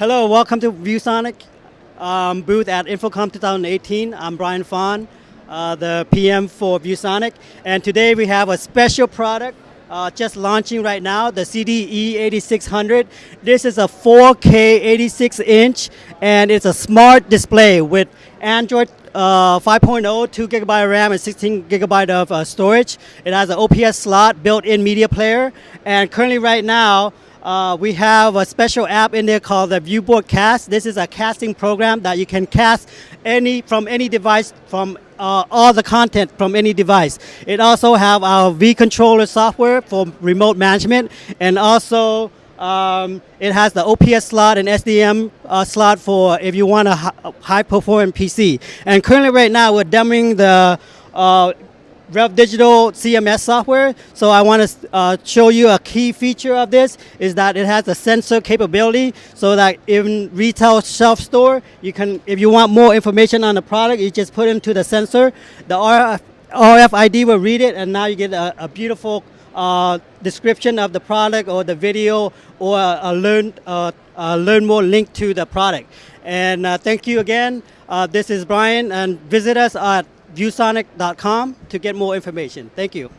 Hello, welcome to ViewSonic um, booth at InfoComm 2018. I'm Brian Fawn, uh, the PM for ViewSonic, and today we have a special product uh, just launching right now, the CDE 8600. This is a 4K 86 inch, and it's a smart display with Android uh, 5.0, 2 gigabyte RAM and 16 gigabyte of uh, storage. It has an OPS slot, built-in media player, and currently right now, uh, we have a special app in there called the Viewboard Cast. This is a casting program that you can cast any from any device from uh, all the content from any device. It also have our V controller software for remote management, and also um, it has the OPS slot and SDM uh, slot for if you want a high performing PC. And currently, right now, we're demoing the uh, Rev Digital CMS software. So I want to uh, show you a key feature of this is that it has a sensor capability so that in retail shelf store, you can, if you want more information on the product, you just put into the sensor. The RF, RFID will read it and now you get a, a beautiful uh, description of the product or the video or a learn, uh, a learn more link to the product. And uh, thank you again. Uh, this is Brian and visit us at viewsonic.com to get more information. Thank you.